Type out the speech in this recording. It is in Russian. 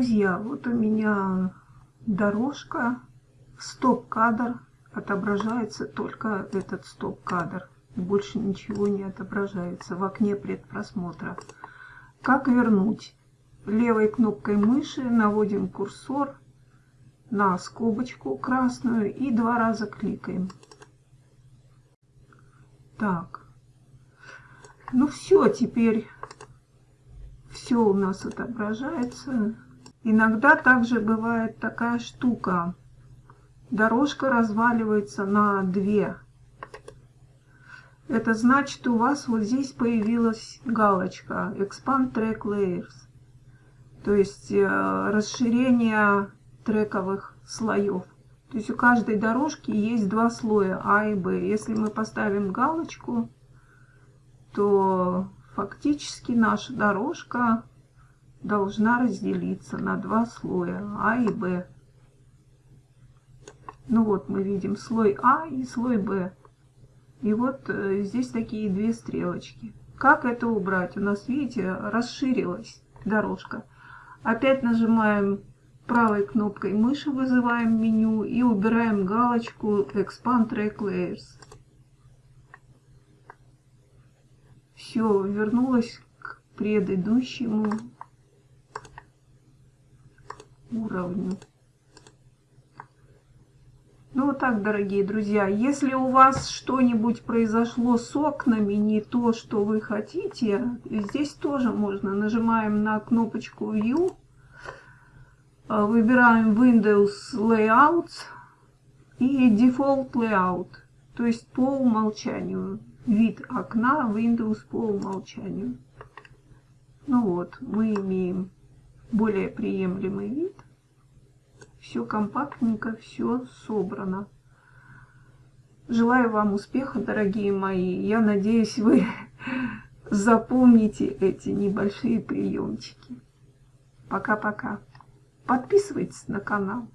друзья, вот у меня дорожка, стоп-кадр, отображается только этот стоп-кадр. Больше ничего не отображается в окне предпросмотра. Как вернуть? Левой кнопкой мыши наводим курсор на скобочку красную и два раза кликаем. Так. Ну все, теперь все у нас отображается. Иногда также бывает такая штука. Дорожка разваливается на две. Это значит, у вас вот здесь появилась галочка Expand Track Layers. То есть э, расширение трековых слоев. То есть у каждой дорожки есть два слоя А и Б. Если мы поставим галочку, то фактически наша дорожка должна разделиться на два слоя А и Б. Ну вот мы видим слой А и слой Б. И вот э, здесь такие две стрелочки. Как это убрать? У нас, видите, расширилась дорожка. Опять нажимаем правой кнопкой мыши, вызываем меню и убираем галочку Expand Track Layers. Все, вернулась к предыдущему уровню. Ну вот так, дорогие друзья, если у вас что-нибудь произошло с окнами, не то, что вы хотите, здесь тоже можно. Нажимаем на кнопочку View, а, выбираем Windows Layouts и Default Layout, то есть по умолчанию. Вид окна Windows по умолчанию. Ну вот, мы имеем более приемлемый вид. Все компактненько, все собрано. Желаю вам успеха, дорогие мои. Я надеюсь, вы запомните эти небольшие приемчики. Пока-пока. Подписывайтесь на канал.